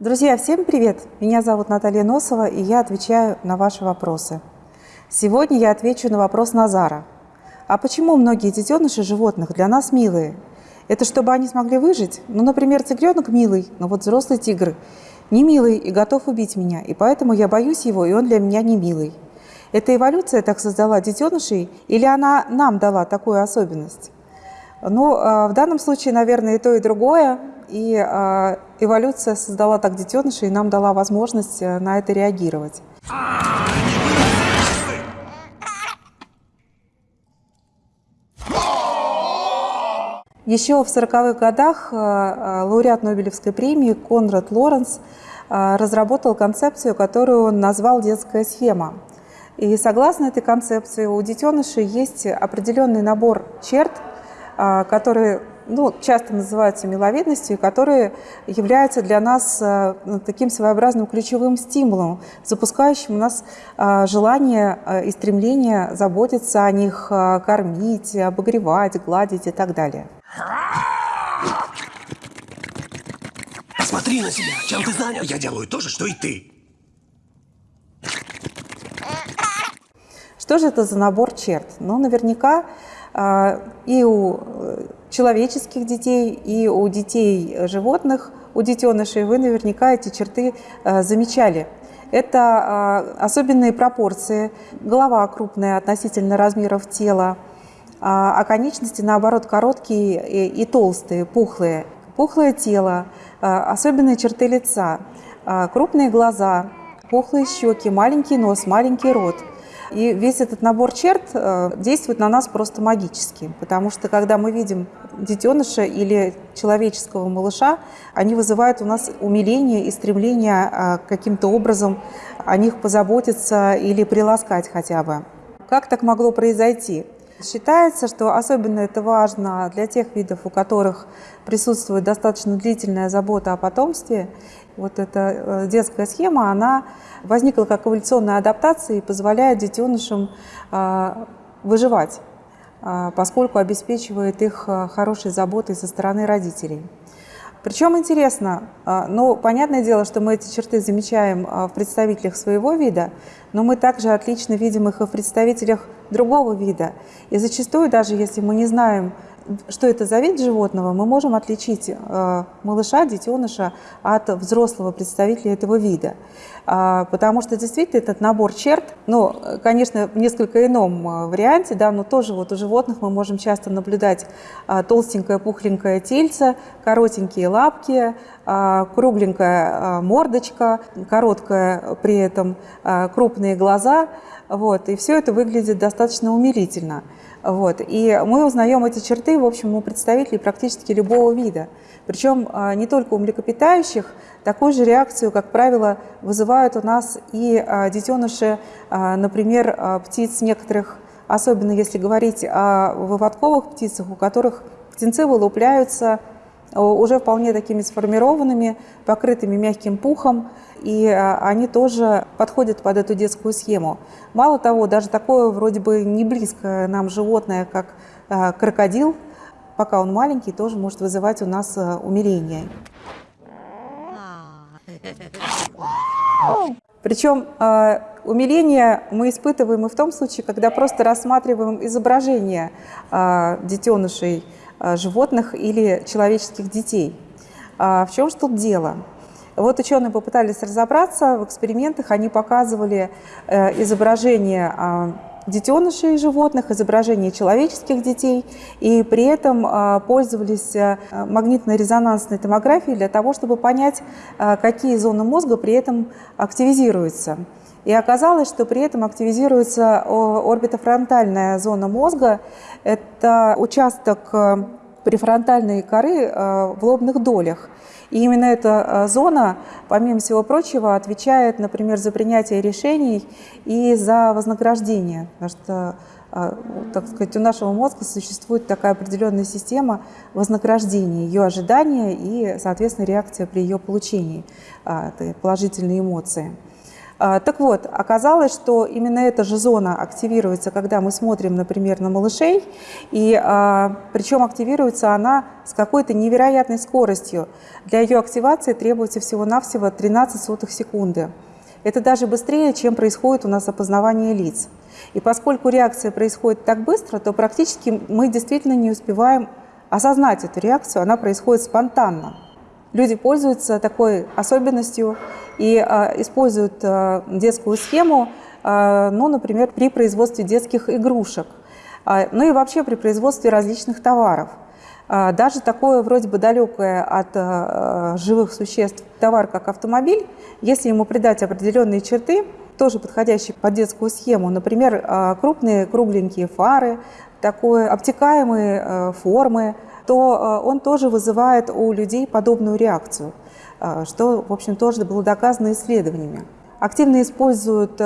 Друзья, всем привет! Меня зовут Наталья Носова, и я отвечаю на ваши вопросы. Сегодня я отвечу на вопрос Назара. А почему многие детеныши животных для нас милые? Это чтобы они смогли выжить? Ну, например, тигренок милый, но вот взрослый тигр не милый и готов убить меня, и поэтому я боюсь его, и он для меня не милый. Эта эволюция так создала детенышей, или она нам дала такую особенность? Ну, а, в данном случае, наверное, и то, и другое. И а, эволюция создала так детенышей и нам дала возможность э, на это реагировать. Еще в 40-х годах э, э, лауреат Нобелевской премии Конрад Лоренс разработал концепцию, которую он назвал «детская схема». И согласно этой концепции у детенышей есть определенный набор черт, которые ну, часто называются миловидностью, которые являются для нас э, таким своеобразным ключевым стимулом, запускающим у нас э, желание э, и стремление заботиться о них, кормить, обогревать, гладить и так далее. Посмотри на себя, чем ты занят? Я делаю то же, что и ты. Что же это за набор черт? Ну, наверняка и у человеческих детей и у детей э, животных, у детенышей, вы наверняка эти черты э, замечали. Это э, особенные пропорции, голова крупная относительно размеров тела, а конечности, наоборот, короткие и толстые, пухлые. Пухлое тело, особенные черты лица, крупные глаза, пухлые щеки, маленький нос, маленький рот – и весь этот набор черт э, действует на нас просто магически, потому что когда мы видим детеныша или человеческого малыша, они вызывают у нас умиление и стремление э, каким-то образом о них позаботиться или приласкать хотя бы. Как так могло произойти? Считается, что особенно это важно для тех видов, у которых присутствует достаточно длительная забота о потомстве. Вот эта э, детская схема, она возникла как эволюционная адаптация и позволяет детенышам э, выживать, э, поскольку обеспечивает их хорошей заботой со стороны родителей. Причем интересно, ну, понятное дело, что мы эти черты замечаем в представителях своего вида, но мы также отлично видим их и в представителях другого вида. И зачастую, даже если мы не знаем, что это за вид животного, мы можем отличить э, малыша, детеныша от взрослого представителя этого вида. А, потому что действительно этот набор черт, ну, конечно, в несколько ином э, варианте, да, но тоже вот у животных мы можем часто наблюдать а, толстенькое пухленькое тельце, коротенькие лапки, кругленькая мордочка, короткая при этом крупные глаза, вот, и все это выглядит достаточно умилительно. Вот. И мы узнаем эти черты, в общем, у представителей практически любого вида. Причем а, не только у млекопитающих, такую же реакцию, как правило, вызывают у нас и а, детеныши, а, например, птиц некоторых, особенно если говорить о выводковых птицах, у которых птенцы вылупляются уже вполне такими сформированными, покрытыми мягким пухом, и а, они тоже подходят под эту детскую схему. Мало того, даже такое вроде бы не близкое нам животное, как а, крокодил, пока он маленький, тоже может вызывать у нас умиление. Причем умиление мы испытываем и в том случае, когда просто рассматриваем изображение детенышей животных или человеческих детей. В чем же тут дело? Вот ученые попытались разобраться в экспериментах, они показывали э, изображение а, детенышей животных, изображение человеческих детей, и при этом а, пользовались э, магнитно-резонансной томографией для того, чтобы понять, а, какие зоны мозга при этом активизируются. И оказалось, что при этом активизируется орбитофронтальная зона мозга. Это участок э, префронтальной коры в лобных долях. И именно эта э, зона, помимо всего прочего, отвечает, например, за принятие решений и за вознаграждение. Потому что э, так сказать, у нашего мозга существует такая определенная система вознаграждения, ее ожидания и, соответственно, реакция при ее получении, э, положительные эмоции. Так вот, оказалось, что именно эта же зона активируется, когда мы смотрим, например, на малышей, и причем активируется она с какой-то невероятной скоростью. Для ее активации требуется всего-навсего 13 сотых секунды. Это даже быстрее, чем происходит у нас опознавание лиц. И поскольку реакция происходит так быстро, то практически мы действительно не успеваем осознать эту реакцию, она происходит спонтанно. Люди пользуются такой особенностью и э, используют э, детскую схему, э, ну, например, при производстве детских игрушек, ну и вообще при производстве различных товаров. Даже такое вроде бы далекое от живых существ товар, как автомобиль, если ему придать определенные черты, тоже подходящие под детскую схему, например, крупные кругленькие фары, такой обтекаемые формы, то э, он тоже вызывает у людей подобную реакцию, э, что, в общем, тоже было доказано исследованиями. Активно используют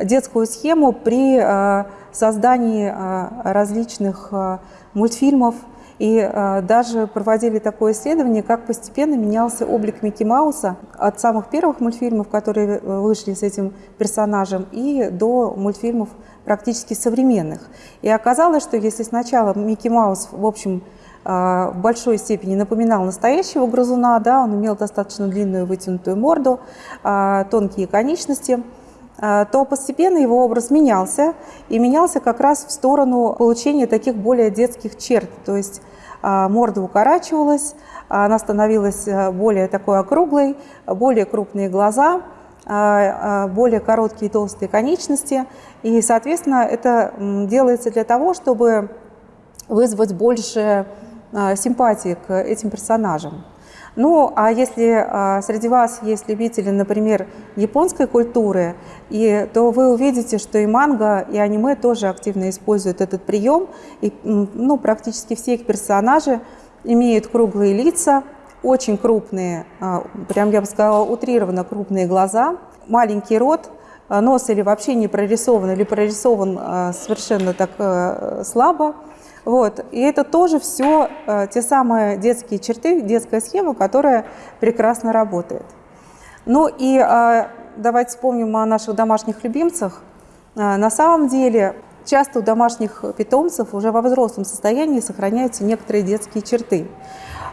детскую схему при создании различных мультфильмов, и э, даже проводили такое исследование, как постепенно менялся облик Микки Мауса от самых первых мультфильмов, которые вышли с этим персонажем, и до мультфильмов практически современных. И оказалось, что если сначала Микки Маус, в общем, в большой степени напоминал настоящего грызуна, да, он имел достаточно длинную вытянутую морду, тонкие конечности, то постепенно его образ менялся, и менялся как раз в сторону получения таких более детских черт, то есть морда укорачивалась, она становилась более такой округлой, более крупные глаза, более короткие толстые конечности, и, соответственно, это делается для того, чтобы вызвать больше а, симпатии к этим персонажам. Ну, а если а, среди вас есть любители, например, японской культуры, и, то вы увидите, что и манга, и аниме тоже активно используют этот прием. И, ну, практически все их персонажи имеют круглые лица, очень крупные, а, прям я бы сказала, утрированно крупные глаза, маленький рот, нос или вообще не прорисован, или прорисован совершенно так э, слабо. Вот. И это тоже все э, те самые детские черты, детская схема, которая прекрасно работает. Ну и э, давайте вспомним о наших домашних любимцах. Э, на самом деле часто у домашних питомцев уже во взрослом состоянии сохраняются некоторые детские черты.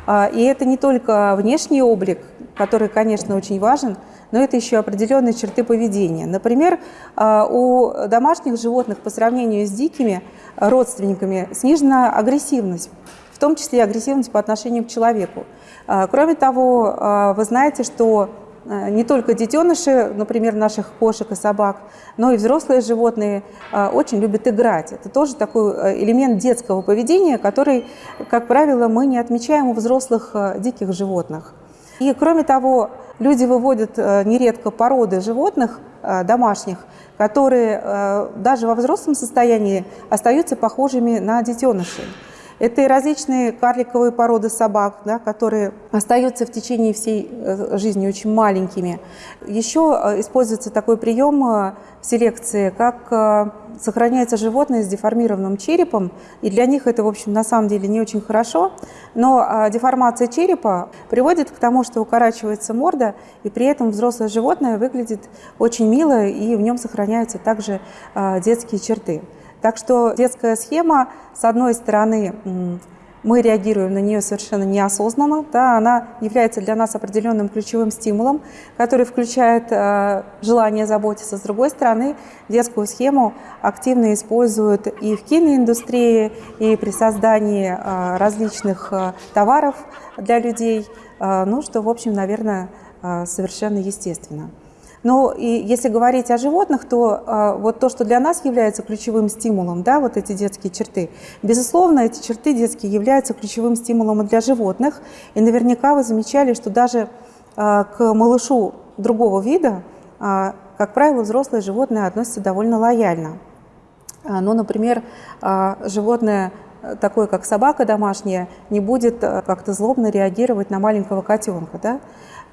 Э, и это не только внешний облик, который, конечно, очень важен, но это еще определенные черты поведения. Например, э, у домашних животных по сравнению с дикими родственниками снижена агрессивность, в том числе агрессивность по отношению к человеку. А, кроме того, а, вы знаете, что а, не только детеныши, например, наших кошек и собак, но и взрослые животные очень любят играть. Это тоже такой э, элемент детского поведения, который, как правило, мы не отмечаем у взрослых э, диких животных. И кроме того, люди выводят э, нередко породы животных домашних, которые э, даже во взрослом состоянии остаются похожими на детенышей. Это и различные карликовые породы собак, да, которые остаются в течение всей э, жизни очень маленькими. Еще э, используется такой прием в селекции, как сохраняется животное с деформированным черепом, и для них это, в общем, на самом деле не очень хорошо, но деформация черепа приводит к тому, что укорачивается морда, и при этом взрослое животное выглядит очень мило, и в нем сохраняются также детские черты. Так что детская схема, с одной стороны, мы реагируем на нее совершенно неосознанно. Да, она является для нас определенным ключевым стимулом, который включает э, желание заботиться. С другой стороны, детскую схему активно используют и в киноиндустрии, и при создании э, различных э, товаров для людей, э, ну, что, в общем, наверное, э, совершенно естественно. Но и если говорить о животных, то а, вот то, что для нас является ключевым стимулом, да, вот эти детские черты, безусловно, эти черты детские являются ключевым стимулом и для животных. И наверняка вы замечали, что даже а, к малышу другого вида, а, как правило, взрослые животные относятся довольно лояльно. Ну, например, животное такое, как собака домашняя, не будет а, как-то злобно реагировать на маленького котенка. Да?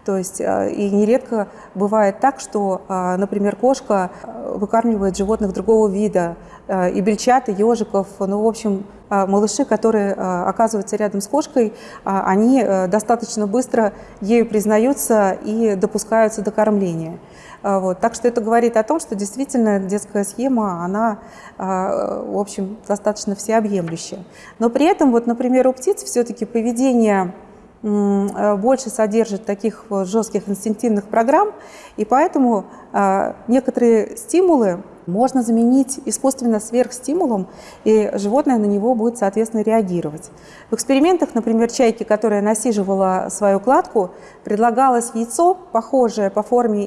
То есть э, и нередко бывает так, что, э, например, кошка э, выкармливает животных другого вида, и бельчат, и ежиков, ну, в общем, малыши, которые оказываются рядом с кошкой, они достаточно быстро ею признаются и допускаются до кормления. Вот. Так что это говорит о том, что действительно детская схема, она, в общем, достаточно всеобъемлющая. Но при этом, вот, например, у птиц все-таки поведение больше содержит таких жестких инстинктивных программ, и поэтому э, некоторые стимулы можно заменить искусственно сверхстимулом, и животное на него будет, соответственно, реагировать. В экспериментах, например, чайки, которая насиживала свою кладку, предлагалось яйцо, похожее по форме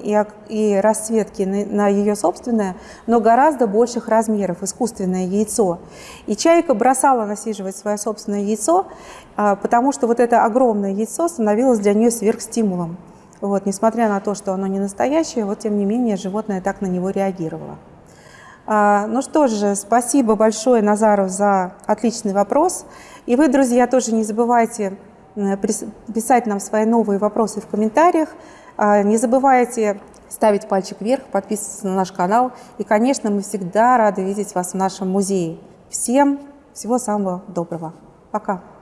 и, расцветке на, на ее собственное, но гораздо больших размеров, искусственное яйцо. И чайка бросала насиживать свое собственное яйцо, а, потому что вот это огромное яйцо становилось для нее сверхстимулом. Вот, несмотря на то, что оно не настоящее, вот тем не менее животное так на него реагировало. А, ну что же, спасибо большое, Назару, за отличный вопрос. И вы, друзья, тоже не забывайте писать нам свои новые вопросы в комментариях. А, не забывайте ставить пальчик вверх, подписываться на наш канал. И, конечно, мы всегда рады видеть вас в нашем музее. Всем всего самого доброго. Пока.